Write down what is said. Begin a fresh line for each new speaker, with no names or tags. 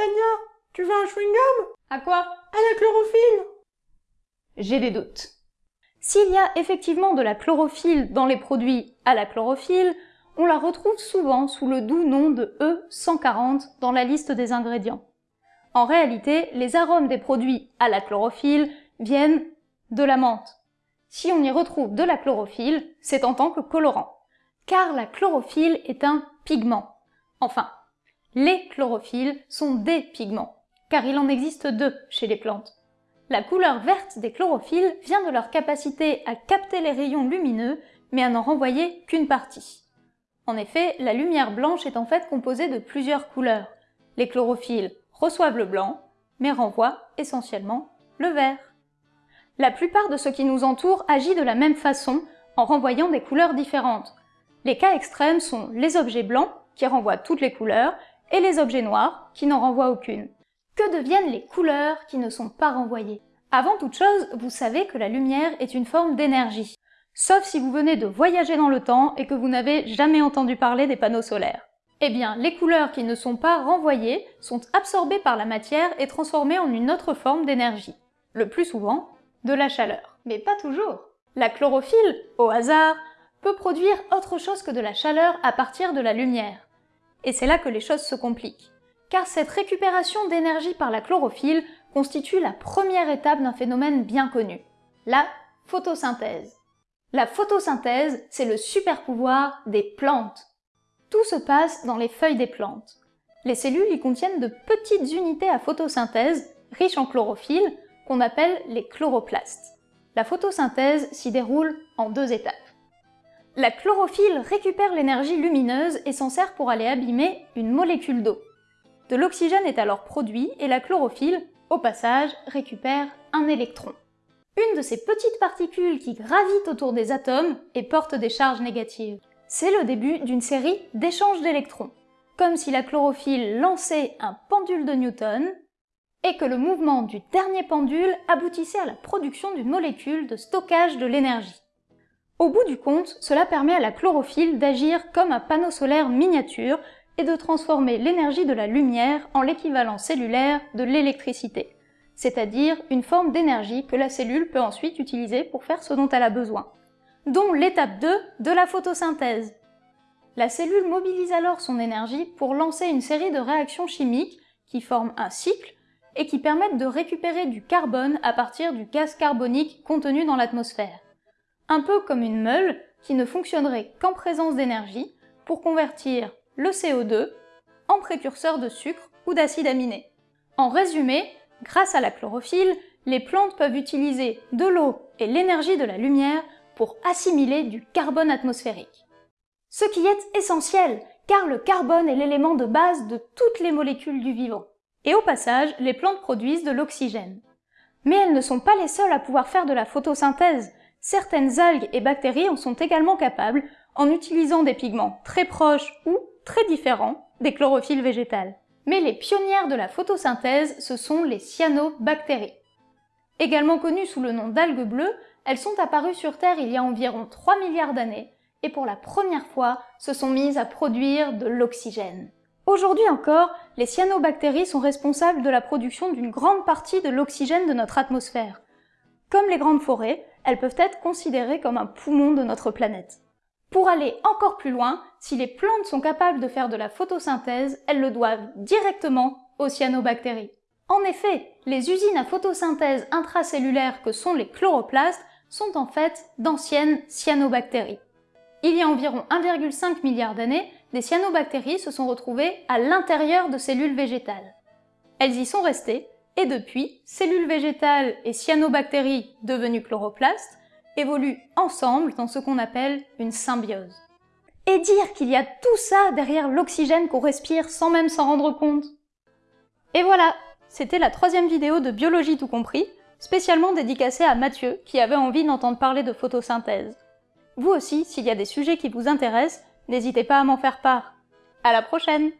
Tania, tu veux un chewing-gum?
À quoi?
À la chlorophylle
J'ai des doutes. S'il y a effectivement de la chlorophylle dans les produits à la chlorophylle, on la retrouve souvent sous le doux nom de E140 dans la liste des ingrédients. En réalité, les arômes des produits à la chlorophylle viennent de la menthe. Si on y retrouve de la chlorophylle, c'est en tant que colorant. Car la chlorophylle est un pigment. Enfin, les chlorophylles sont des pigments, car il en existe deux chez les plantes. La couleur verte des chlorophylles vient de leur capacité à capter les rayons lumineux, mais à n'en renvoyer qu'une partie. En effet, la lumière blanche est en fait composée de plusieurs couleurs. Les chlorophylles reçoivent le blanc, mais renvoient essentiellement le vert. La plupart de ce qui nous entoure agit de la même façon, en renvoyant des couleurs différentes. Les cas extrêmes sont les objets blancs, qui renvoient toutes les couleurs, et les objets noirs, qui n'en renvoient aucune. Que deviennent les couleurs qui ne sont pas renvoyées? Avant toute chose, vous savez que la lumière est une forme d'énergie. Sauf si vous venez de voyager dans le temps et que vous n'avez jamais entendu parler des panneaux solaires. Eh bien, les couleurs qui ne sont pas renvoyées sont absorbées par la matière et transformées en une autre forme d'énergie. Le plus souvent, de la chaleur. Mais pas toujours. La chlorophylle, au hasard, peut produire autre chose que de la chaleur à partir de la lumière. Et c'est là que les choses se compliquent. Car cette récupération d'énergie par la chlorophylle constitue la première étape d'un phénomène bien connu, la photosynthèse. La photosynthèse, c'est le super pouvoir des plantes. Tout se passe dans les feuilles des plantes. Les cellules y contiennent de petites unités à photosynthèse, riches en chlorophylle, qu'on appelle les chloroplastes. La photosynthèse s'y déroule en deux étapes. La chlorophylle récupère l'énergie lumineuse et s'en sert pour aller abîmer une molécule d'eau. De l'oxygène est alors produit et la chlorophylle, au passage, récupère un électron. Une de ces petites particules qui gravitent autour des atomes et portent des charges négatives. C'est le début d'une série d'échanges d'électrons, comme si la chlorophylle lançait un pendule de Newton et que le mouvement du dernier pendule aboutissait à la production d'une molécule de stockage de l'énergie. Au bout du compte, cela permet à la chlorophylle d'agir comme un panneau solaire miniature et de transformer l'énergie de la lumière en l'équivalent cellulaire de l'électricité, c'est-à-dire une forme d'énergie que la cellule peut ensuite utiliser pour faire ce dont elle a besoin, dont l'étape 2 de la photosynthèse. La cellule mobilise alors son énergie pour lancer une série de réactions chimiques qui forment un cycle et qui permettent de récupérer du carbone à partir du gaz carbonique contenu dans l'atmosphère un peu comme une meule qui ne fonctionnerait qu'en présence d'énergie pour convertir le CO2 en précurseur de sucre ou d'acide aminé. En résumé, grâce à la chlorophylle, les plantes peuvent utiliser de l'eau et l'énergie de la lumière pour assimiler du carbone atmosphérique. Ce qui est essentiel, car le carbone est l'élément de base de toutes les molécules du vivant. Et au passage, les plantes produisent de l'oxygène. Mais elles ne sont pas les seules à pouvoir faire de la photosynthèse, Certaines algues et bactéries en sont également capables en utilisant des pigments très proches ou très différents des chlorophylles végétales. Mais les pionnières de la photosynthèse, ce sont les cyanobactéries. Également connues sous le nom d'algues bleues, elles sont apparues sur Terre il y a environ 3 milliards d'années et pour la première fois se sont mises à produire de l'oxygène. Aujourd'hui encore, les cyanobactéries sont responsables de la production d'une grande partie de l'oxygène de notre atmosphère. Comme les grandes forêts, elles peuvent être considérées comme un poumon de notre planète. Pour aller encore plus loin, si les plantes sont capables de faire de la photosynthèse, elles le doivent directement aux cyanobactéries. En effet, les usines à photosynthèse intracellulaires que sont les chloroplastes sont en fait d'anciennes cyanobactéries. Il y a environ 1,5 milliard d'années, des cyanobactéries se sont retrouvées à l'intérieur de cellules végétales. Elles y sont restées et depuis, cellules végétales et cyanobactéries devenues chloroplastes évoluent ensemble dans ce qu'on appelle une symbiose. Et dire qu'il y a tout ça derrière l'oxygène qu'on respire sans même s'en rendre compte Et voilà, c'était la troisième vidéo de Biologie tout compris, spécialement dédicacée à Mathieu, qui avait envie d'entendre parler de photosynthèse. Vous aussi, s'il y a des sujets qui vous intéressent, n'hésitez pas à m'en faire part. À la prochaine